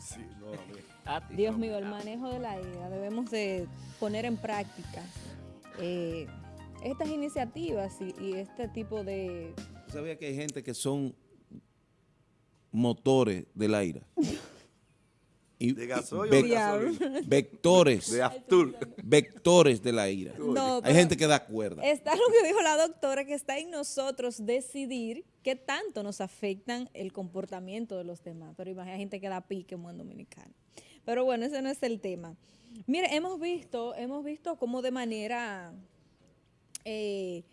Sí, no, a mí. A ti. Dios mío, el manejo de la ira. Debemos de poner en práctica eh, estas iniciativas y, y este tipo de... ¿Tú sabías que hay gente que son motores de la ira? Y, ¿De gasoil o de gasolina? vectores, De vectores de la ira. No, hay gente que da cuerda. Está lo que dijo la doctora, que está en nosotros decidir qué tanto nos afectan el comportamiento de los demás. Pero imagina gente que da pique en buen dominicano. Pero bueno, ese no es el tema. Mire, hemos visto, hemos visto cómo de manera eh,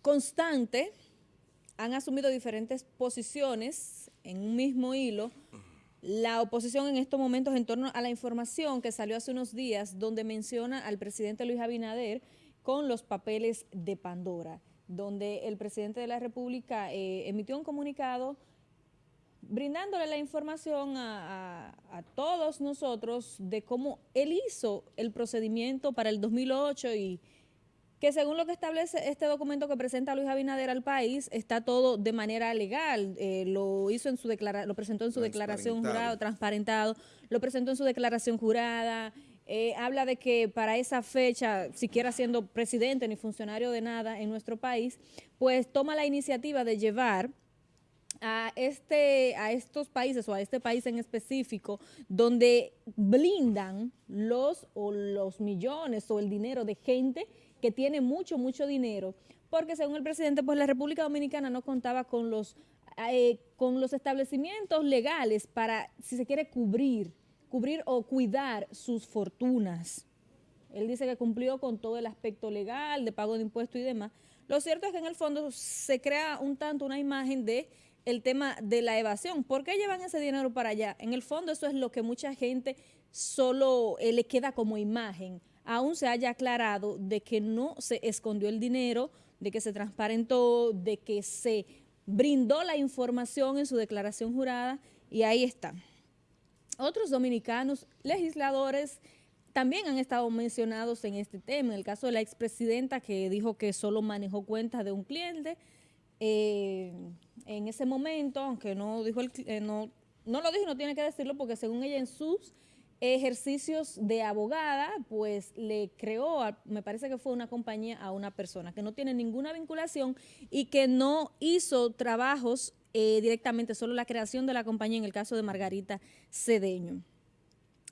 constante han asumido diferentes posiciones en un mismo hilo. La oposición en estos momentos en torno a la información que salió hace unos días donde menciona al presidente Luis Abinader con los papeles de Pandora, donde el presidente de la República eh, emitió un comunicado brindándole la información a, a- a todos nosotros de cómo él hizo el procedimiento para el 2008 y que según lo que establece este documento que presenta Luis Abinader al país, está todo de manera legal. Eh, lo hizo en su declara lo presentó en su declaración jurada, transparentado, lo presentó en su declaración jurada. Eh, habla de que para esa fecha, siquiera siendo presidente ni funcionario de nada en nuestro país, pues toma la iniciativa de llevar a este a estos países o a este país en específico donde blindan los o los millones o el dinero de gente que tiene mucho mucho dinero. Porque según el presidente pues la República Dominicana no contaba con los eh, con los establecimientos legales para si se quiere cubrir cubrir o cuidar sus fortunas él dice que cumplió con todo el aspecto legal, de pago de impuestos y demás. Lo cierto es que en el fondo se crea un tanto una imagen de el tema de la evasión. ¿Por qué llevan ese dinero para allá? En el fondo eso es lo que mucha gente solo eh, le queda como imagen. Aún se haya aclarado de que no se escondió el dinero, de que se transparentó, de que se brindó la información en su declaración jurada y ahí está. Otros dominicanos legisladores también han estado mencionados en este tema. En el caso de la expresidenta que dijo que solo manejó cuentas de un cliente, eh, en ese momento, aunque no dijo el, eh, no, no lo dijo, no tiene que decirlo porque según ella en sus ejercicios de abogada, pues le creó, me parece que fue una compañía a una persona que no tiene ninguna vinculación y que no hizo trabajos eh, directamente, solo la creación de la compañía en el caso de Margarita Cedeño.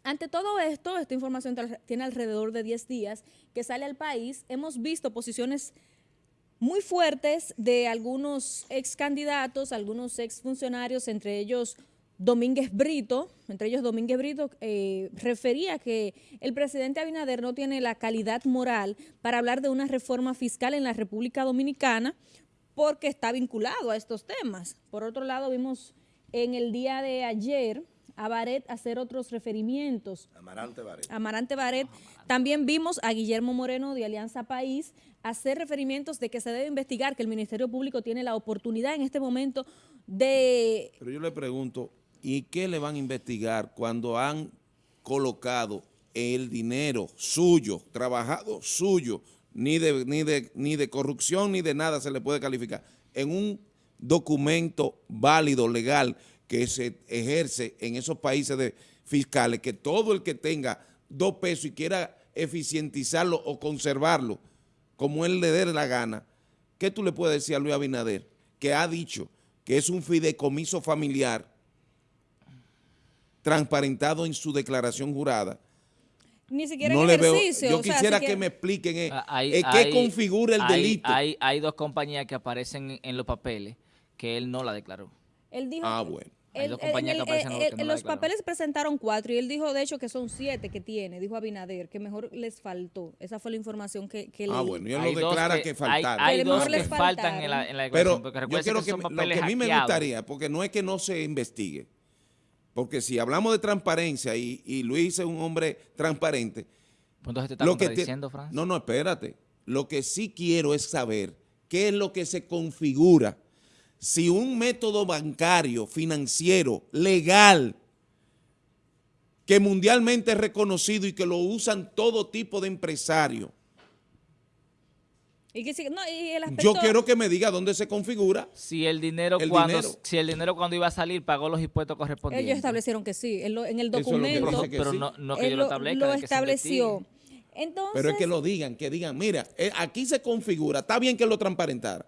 Ante todo esto, esta información tiene alrededor de 10 días que sale al país. Hemos visto posiciones muy fuertes de algunos ex candidatos, algunos ex funcionarios, entre ellos Domínguez Brito, entre ellos Domínguez Brito, eh, refería que el presidente Abinader no tiene la calidad moral para hablar de una reforma fiscal en la República Dominicana porque está vinculado a estos temas. Por otro lado, vimos en el día de ayer a Baret hacer otros referimientos Amarante Varela. Amarante Baret. También vimos a Guillermo Moreno de Alianza País hacer referimientos de que se debe investigar, que el Ministerio Público tiene la oportunidad en este momento de... Pero yo le pregunto, ¿y qué le van a investigar cuando han colocado el dinero suyo, trabajado suyo, ni de, ni de, ni de corrupción ni de nada se le puede calificar, en un documento válido, legal, que se ejerce en esos países de fiscales, que todo el que tenga dos pesos y quiera eficientizarlo o conservarlo, como él le dé la gana, ¿qué tú le puedes decir a Luis Abinader? Que ha dicho que es un fideicomiso familiar transparentado en su declaración jurada. Ni siquiera No en le veo, ejercicio. yo o sea, quisiera que me expliquen eh, Ah, hay- eh, qué hay- configura el hay- delito. Hay, hay dos compañías que aparecen en, los papeles que él no la declaró. Él dijo... Ah, bueno. Él- él- en los no papeles presentaron cuatro y él dijo, de hecho, que son siete que tiene, dijo Abinader, que mejor les faltó. Esa fue la información que, que Ah, leí. bueno, ya Hay lo dos declara que- que, hay- faltaron. Hay, Que dos que les faltan en la, en la declaración, Pero porque yo quiero que, que, son me- lo que a mí me gustaría, porque no es que no se investigue, porque si hablamos de transparencia y, y Luis es un hombre transparente, Pues Entonces te está lo que te- Francis. no, no, espérate. Lo que sí quiero es saber qué es lo que se configura si un método bancario, financiero, legal, que mundialmente es reconocido y que lo usan todo tipo de empresarios, Y que sí- no, y el Yo quiero que me diga dónde se configura. Si el dinero El cuando dinero. si el dinero cuando iba a salir pagó los impuestos correspondientes. Ellos establecieron que sí, en, lo- en el Eso es lo que documento que pero sí. no, no que él yo lo establezca. lo de que estableció. Entonces, Pero es que lo digan, que digan, mira, eh, aquí se configura, está bien que lo transparentara,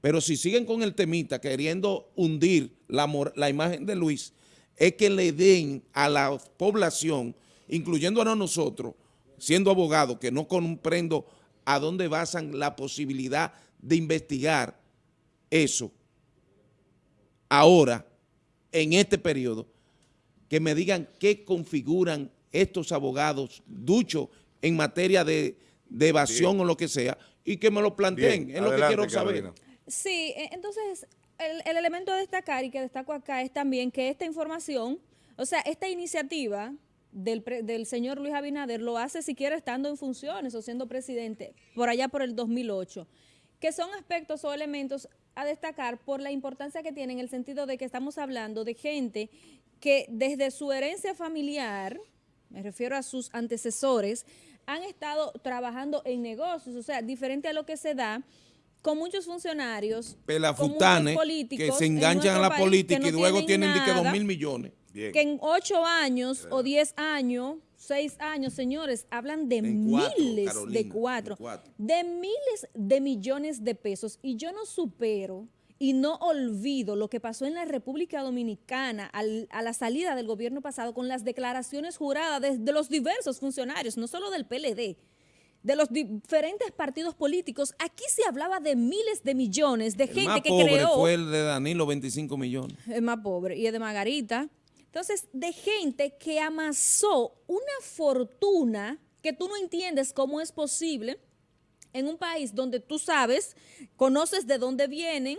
pero si siguen con el temita queriendo hundir la, la imagen de Luis, es que le den a la población, incluyendo a nosotros, siendo abogados, que no comprendo a dónde basan la posibilidad de investigar eso ahora, en este periodo, que me digan qué configuran estos abogados duchos en materia de, de evasión o lo que sea, y que me lo planteen, Bien, es lo que quiero saber. Carolina. Sí, e- entonces el, el elemento a destacar y que destaco acá es también que esta información, o sea, esta iniciativa del, pre- del señor Luis Abinader lo hace siquiera estando en funciones o siendo presidente por allá por el 2008, que son aspectos o elementos a destacar por la importancia que tienen en el sentido de que estamos hablando de gente que desde su herencia familiar, me refiero a sus antecesores, han estado trabajando en negocios, o sea, diferente a lo que se da con muchos funcionarios, Pelafutanes que se en enganchan a la país política y luego tienen que dos mil millones. Bien. que en ocho años o diez años, seis años, señores, hablan de En cuatro, miles Carolina, de cuatro, de miles de millones de pesos. Y yo no supero y no olvido lo que pasó en la República Dominicana al- a la salida del gobierno pasado con las declaraciones juradas de, de los diversos funcionarios, no solo del PLD, de los diferentes partidos políticos. Aquí se hablaba de miles de millones de El gente más que pobre creó fue el de Danilo, 25 millones. es más pobre, y es de Margarita. Entonces, de gente que amasó una fortuna que tú no entiendes cómo es posible en un país donde tú sabes, conoces de dónde vienen,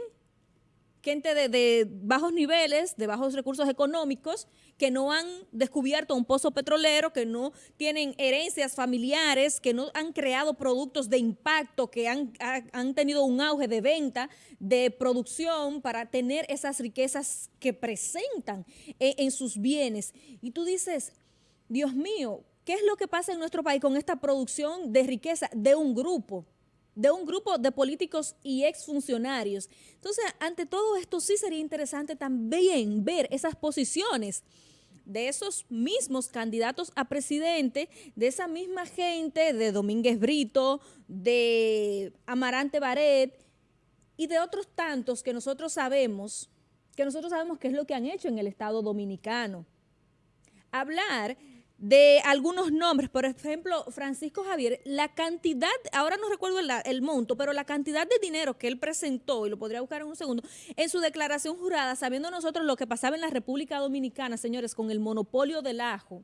gente de, de bajos niveles, de bajos recursos económicos, que no han descubierto un pozo petrolero, que no tienen herencias familiares, que no han creado productos de impacto, que han, ha- han tenido un auge de venta, de producción para tener esas riquezas que presentan en, en sus bienes. Y tú dices, Dios mío, ¿qué es lo que pasa en nuestro país con esta producción de riqueza de un grupo? De un grupo de políticos y exfuncionarios. Entonces, ante todo esto sí sería interesante también ver esas posiciones de esos mismos candidatos a presidente, de esa misma gente, de Domínguez Brito, de Amarante Baret y de otros tantos que nosotros sabemos, que nosotros sabemos qué es lo que han hecho en el Estado Dominicano hablar de algunos nombres, por ejemplo, Francisco Javier, la cantidad, ahora no recuerdo el, el monto, pero la cantidad de dinero que él presentó, y lo podría buscar en un segundo, en su declaración jurada, sabiendo nosotros lo que pasaba en la República Dominicana, señores, con el monopolio del ajo,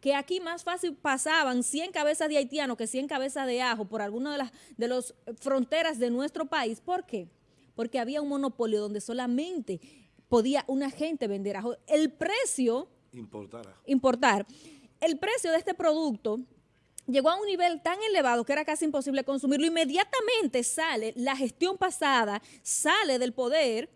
que aquí más fácil pasaban 100 cabezas de haitiano que 100 cabezas de ajo por alguna de las de las fronteras de nuestro país. ¿Por qué? Porque había un monopolio donde solamente podía una gente vender ajo. El precio Importará. importar. El precio de este producto llegó a un nivel tan elevado que era casi imposible consumirlo. Inmediatamente sale la gestión pasada, sale del poder.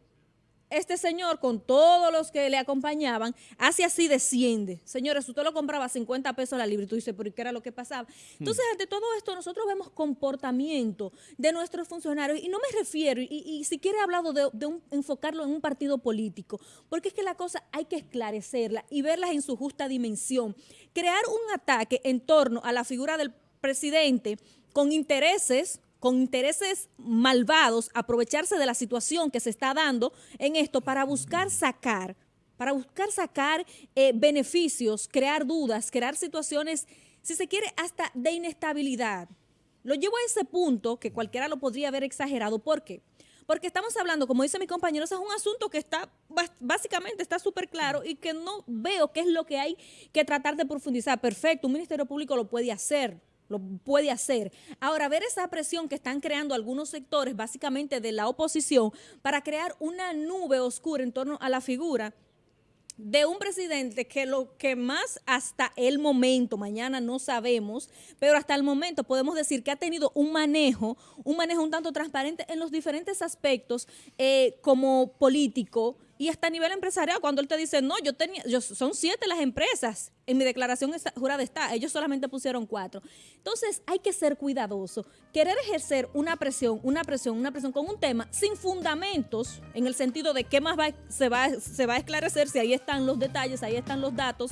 Este señor, con todos los que le acompañaban, hace así, desciende. Señores, usted lo compraba a 50 pesos la libra y tú dices, pero ¿y ¿qué era lo que pasaba? Entonces, ante todo esto, nosotros vemos comportamiento de nuestros funcionarios y no me refiero, y, y si quiere he hablado de, de un- enfocarlo en un partido político, porque es que la cosa hay que esclarecerla y verlas en su justa dimensión. Crear un ataque en torno a la figura del presidente con intereses con intereses malvados, aprovecharse de la situación que se está dando en esto para buscar sacar, para buscar sacar eh, beneficios, crear dudas, crear situaciones, si se quiere, hasta de inestabilidad. Lo llevo a ese punto que cualquiera lo podría haber exagerado. ¿Por qué? Porque estamos hablando, como dice mi compañero, es un asunto que está, básicamente está súper claro y que no veo qué es lo que hay que tratar de profundizar. Perfecto, un Ministerio Público lo puede hacer, lo puede hacer. Ahora, ver esa presión que están creando algunos sectores, básicamente de la oposición, para crear una nube oscura en torno a la figura de un presidente que lo que más hasta el momento, mañana no sabemos, pero hasta el momento podemos decir que ha tenido un manejo, un manejo un tanto transparente en los diferentes aspectos eh, como político y hasta a nivel empresarial, cuando él te dice, no, yo tenía, yo, son siete las empresas, en mi declaración jurada está, ellos solamente pusieron cuatro. Entonces hay que ser cuidadoso. Querer ejercer una presión, una presión, una presión con un tema sin fundamentos, en el sentido de qué más se, va, se va a esclarecer, si ahí están los detalles, ahí están los datos,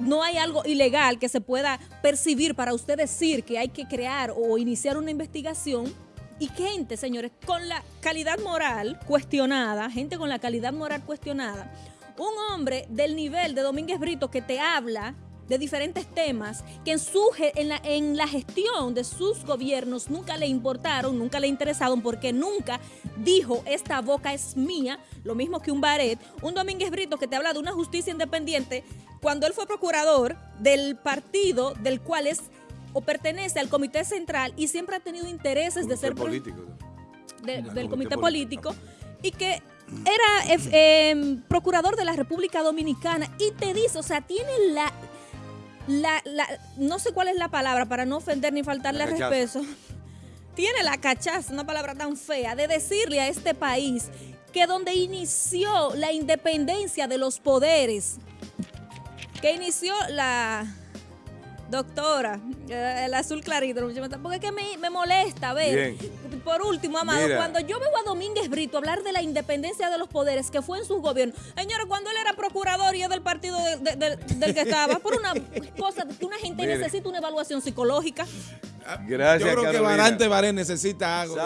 no hay algo ilegal que se pueda percibir para usted decir que hay que crear o iniciar una investigación. Y gente, señores, con la calidad moral cuestionada, gente con la calidad moral cuestionada, un hombre del nivel de Domínguez Brito que te habla de diferentes temas que en, su, en, la, en la gestión de sus gobiernos nunca le importaron, nunca le interesaron, porque nunca dijo esta boca es mía, lo mismo que un Baret, un Domínguez Brito que te habla de una justicia independiente cuando él fue procurador del partido del cual es o pertenece al comité central y siempre ha tenido intereses de ser político. de- Del comité comité político. político y que era eh, eh, procurador de la República Dominicana y te dice, o sea, tiene la, la, la- no sé cuál es la palabra para no ofender ni faltarle respeto, tiene la cachaza, una palabra tan fea, de decirle a este país que donde inició la independencia de los poderes, que inició la doctora, eh, el azul clarito, porque es que me, me molesta ver. Por último, Amado, Mira. cuando yo veo a Domínguez Brito hablar de la independencia de los poderes que fue en sus gobiernos, señores, cuando él era procurador y es del partido de- de- de- del que estaba, por una cosa que una gente necesita una evaluación psicológica. Gracias, Yo creo que. Barante Baré necesita algo.